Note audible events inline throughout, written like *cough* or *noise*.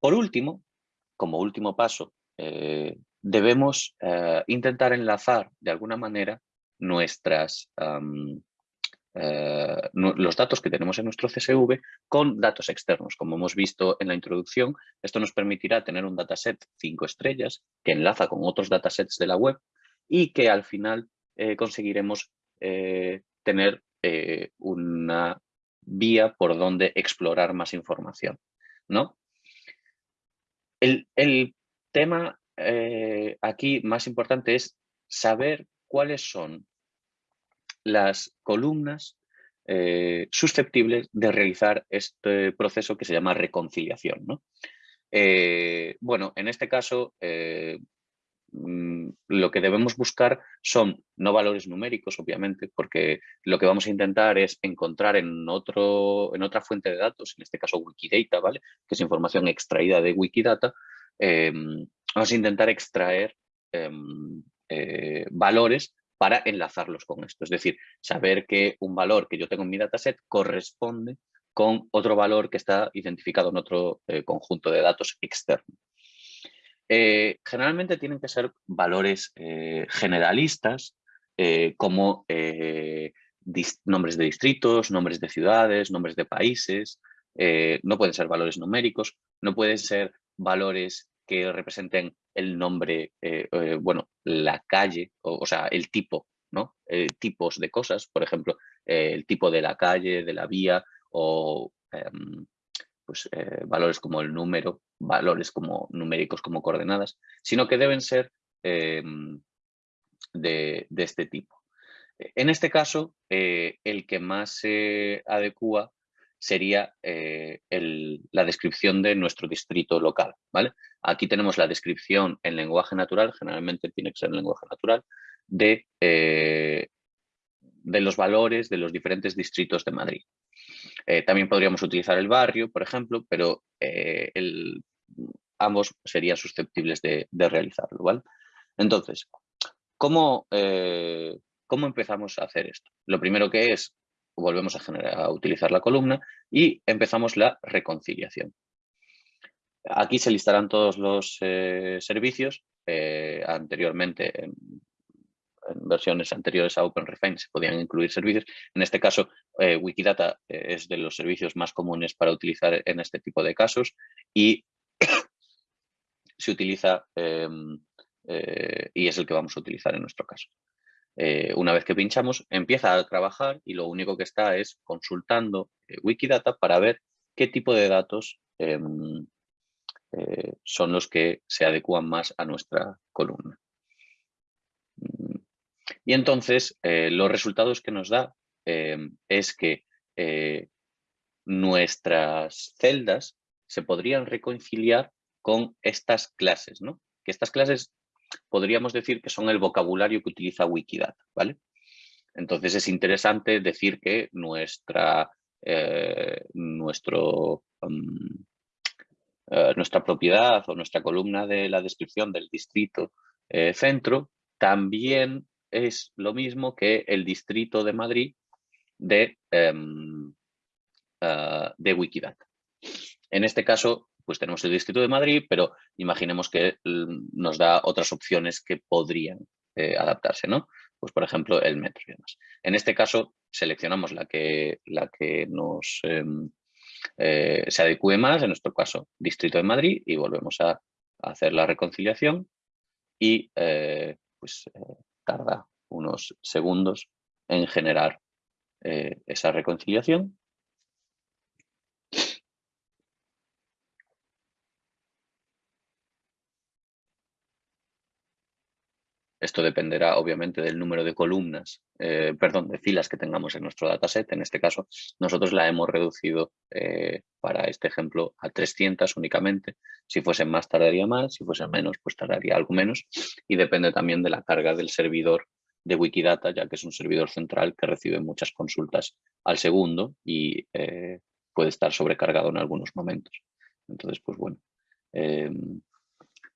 Por último, como último paso, eh, debemos eh, intentar enlazar de alguna manera nuestras, eh, los datos que tenemos en nuestro CSV con datos externos. Como hemos visto en la introducción, esto nos permitirá tener un dataset 5 estrellas que enlaza con otros datasets de la web y que al final conseguiremos tener una vía por donde explorar más información. ¿no? El, tema eh, aquí más importante es saber cuáles son las columnas eh, susceptibles de realizar este proceso que se llama reconciliación. ¿no? Eh, bueno, en este caso lo que debemos buscar son no valores numéricos, obviamente, porque lo que vamos a intentar es encontrar en, otro, en otra fuente de datos, en este caso Wikidata, ¿vale? que es información extraída de Wikidata, em, vamos a intentar extraer em, eh, valores para enlazarlos con esto. Es decir, saber que un valor que yo tengo en mi dataset corresponde con otro valor que está identificado en otro eh, conjunto de datos externo. Eh, generalmente tienen que ser valores eh, generalistas, eh, como nombres de distritos, nombres de ciudades, nombres de países, no pueden ser valores numéricos, no pueden ser valores que representen el nombre, bueno, la calle, o, sea, el tipo, ¿no? tipos de cosas, por ejemplo, el tipo de la calle, de la vía, o pues, valores como el número, valores como numéricos como coordenadas, sino que deben ser em, de, este tipo. En este caso, eh, el que más se adecua sería eh, la descripción de nuestro distrito local. ¿vale? Aquí tenemos la descripción en lenguaje natural, generalmente tiene que ser en lenguaje natural, de, eh, de los valores de los diferentes distritos de Madrid. Eh, también podríamos utilizar el barrio, por ejemplo, pero eh, ambos serían susceptibles de, realizarlo. ¿vale? Entonces, ¿cómo, eh, ¿cómo empezamos a hacer esto? Lo primero que es, volvemos a, generar, a utilizar la columna y empezamos la reconciliación. Aquí se listarán todos los servicios. anteriormente, en en versiones anteriores a OpenRefine se podían incluir servicios. En este caso, eh, Wikidata eh, es de los servicios más comunes para utilizar en este tipo de casos y *coughs* se utiliza em, eh, y es el que vamos a utilizar en nuestro caso. una vez que pinchamos, empieza a trabajar y lo único que está es consultando Wikidata para ver qué tipo de datos em, son los que se adecuan más a nuestra columna. Y entonces eh, los resultados que nos da em, es que eh, nuestras celdas se podrían reconciliar con estas clases, ¿no? Que estas clases podríamos decir que son el vocabulario que utiliza Wikidata, ¿vale? Entonces es interesante decir que nuestra, eh, mm, nuestra propiedad o nuestra columna de la descripción del distrito centro también es lo mismo que el distrito de Madrid de, em, ah, de Wikidata. En este caso, pues tenemos el distrito de Madrid, pero imaginemos que nos da otras opciones que podrían eh, adaptarse, ¿no? Pues por ejemplo, el metro y demás. En este caso, seleccionamos la que, la que nos em, eh, se adecue más, en nuestro caso, distrito de Madrid, y volvemos a, hacer la reconciliación y eh, pues tarda unos segundos en generar eh, esa reconciliación. Esto dependerá obviamente del número de columnas, eh, perdón, de filas que tengamos en nuestro dataset. En este caso, nosotros la hemos reducido eh, para este ejemplo a 300 únicamente. Si fuesen más, tardaría más. Si fuesen menos, pues tardaría algo menos. Y depende también de la carga del servidor de Wikidata, ya que es un servidor central que recibe muchas consultas al segundo y eh, puede estar sobrecargado en algunos momentos. Entonces, pues bueno, em,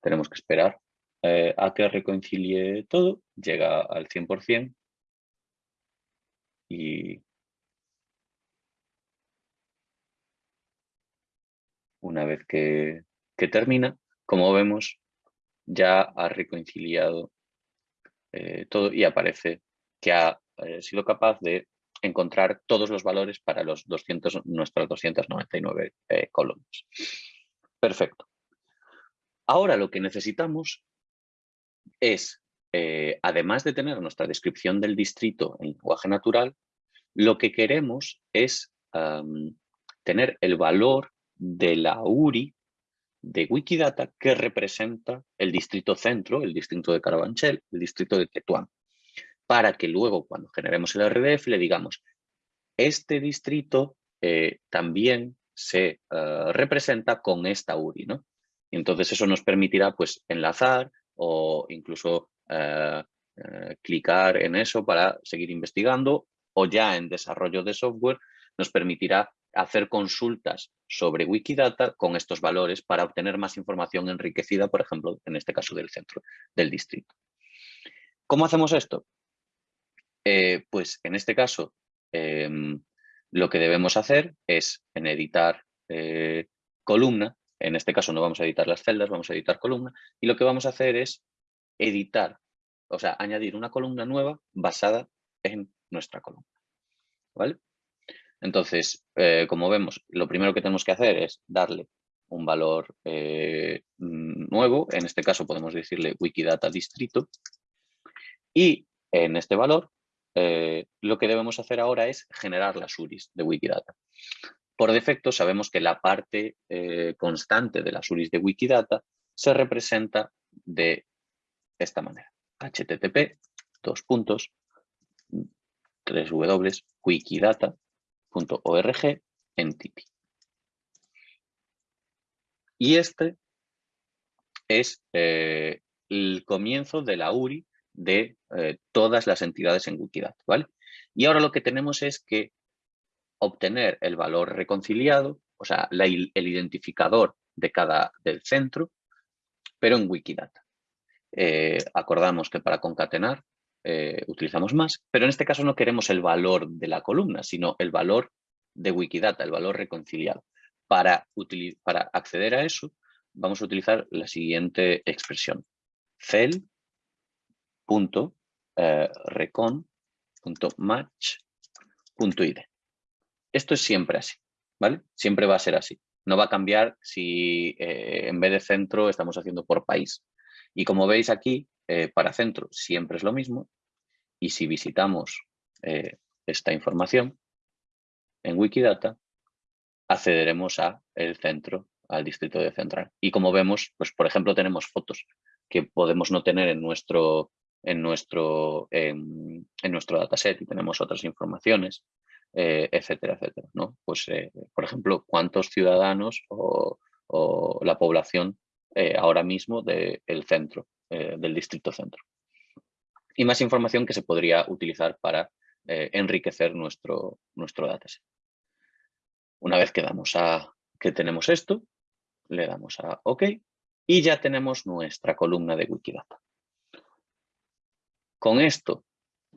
tenemos que esperar eh, a que reconcilie todo, llega al 100% y una vez que que termina, como vemos, ya ha reconciliado eh, todo y aparece que ha eh, sido capaz de encontrar todos los valores para los 200, nuestras 299 eh, columnas. Perfecto. Ahora lo que necesitamos es, además de tener nuestra descripción del distrito en lenguaje natural, lo que queremos es tener el valor de la URI de Wikidata que representa el distrito centro, el distrito de Carabanchel, el distrito de Tetuán, para que luego cuando generemos el RDF le digamos, este distrito eh, también se eh, representa con esta URI, ¿no? Y entonces eso nos permitirá pues enlazar o incluso eh, clicar en eso para seguir investigando o ya en desarrollo de software nos permitirá hacer consultas sobre Wikidata con estos valores para obtener más información enriquecida, por ejemplo, en este caso del centro del distrito. ¿Cómo hacemos esto? Eh, pues en este caso em, lo que debemos hacer es en editar eh, columna, en este caso no vamos a editar las celdas, vamos a editar columna, y lo que vamos a hacer es editar, o sea, añadir una columna nueva basada en nuestra columna. ¿Vale? Entonces, eh, como vemos, lo primero que tenemos que hacer es darle un valor eh, nuevo, en este caso podemos decirle Wikidata distrito, y en este valor eh, lo que debemos hacer ahora es generar las URIs de Wikidata. Por defecto sabemos que la parte constante de las URIs de Wikidata se representa de esta manera. http, dos puntos, tres w, wikidata, .org entity. Y este es eh, el comienzo de la URI de eh, todas las entidades en Wikidata, ¿vale? Y ahora lo que tenemos es que obtener el valor reconciliado, o sea, el identificador de cada del centro, pero en Wikidata. Eh, acordamos que para concatenar eh, utilizamos más, pero en este caso no queremos el valor de la columna, sino el valor de Wikidata, el valor reconciliado. Para, para acceder a eso, vamos a utilizar la siguiente expresión. cel.recon.match.id. Eh, Esto es siempre así, ¿vale? Siempre va a ser así. No va a cambiar si eh, en vez de centro estamos haciendo por país. Y como veis aquí, para centro siempre es lo mismo y si visitamos eh, esta información en Wikidata, accederemos a el centro, al distrito de central. Y como vemos, pues por ejemplo, tenemos fotos que podemos no tener en nuestro, en nuestro, en, nuestro dataset y tenemos otras informaciones, eh, etcétera, etcétera. ¿no? Pues, eh, por ejemplo, cuántos ciudadanos o, la población ahora mismo del centro, del distrito centro y más información que se podría utilizar para eh, enriquecer nuestro, nuestro dataset. Una vez que, damos a, que tenemos esto, le damos a OK y ya tenemos nuestra columna de Wikidata. Con esto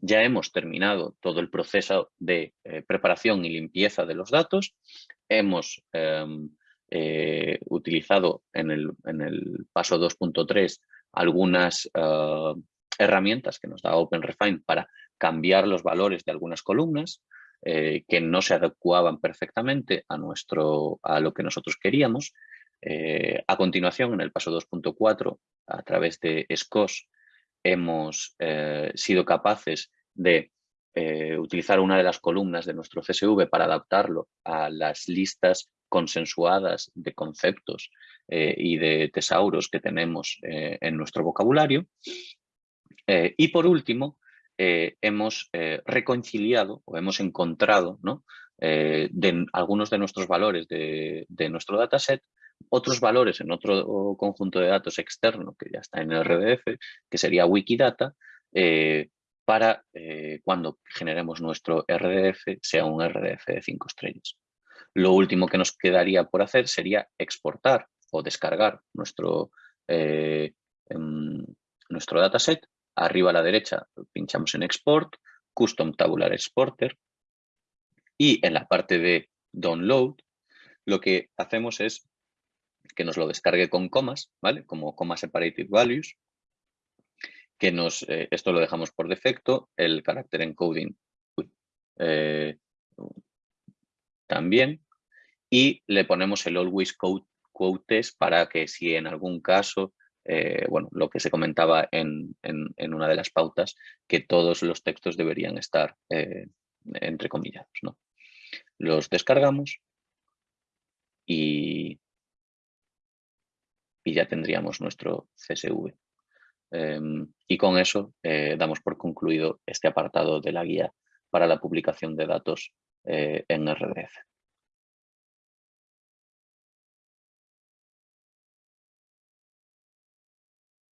ya hemos terminado todo el proceso de eh, preparación y limpieza de los datos. Hemos em, eh, utilizado en el, paso 2.3 algunas herramientas que nos da OpenRefine para cambiar los valores de algunas columnas eh, que no se adecuaban perfectamente a, nuestro, a lo que nosotros queríamos. Eh, a continuación, en el paso 2.4, a través de SCOS, hemos eh, sido capaces de utilizar una de las columnas de nuestro CSV para adaptarlo a las listas consensuadas de conceptos y de tesauros que tenemos en nuestro vocabulario eh, y por último, eh, hemos eh, reconciliado o hemos encontrado ¿no? de algunos de nuestros valores de, nuestro dataset, otros valores en otro conjunto de datos externo que ya está en el RDF, que sería Wikidata, para cuando generemos nuestro RDF sea un RDF de 5 estrellas. Lo último que nos quedaría por hacer sería exportar o descargar nuestro, em, nuestro dataset Arriba a la derecha pinchamos en Export, Custom Tabular Exporter y en la parte de Download lo que hacemos es que nos lo descargue con comas, ¿vale? Como coma separated values, que nos, eh, esto lo dejamos por defecto, el carácter encoding eh, también, y le ponemos el always quote, para que si en algún caso, eh, bueno, lo que se comentaba en, una de las pautas, que todos los textos deberían estar entre comillas, ¿no? Los descargamos y, y ya tendríamos nuestro CSV. Em, y con eso eh, damos por concluido este apartado de la guía para la publicación de datos eh, en RDF.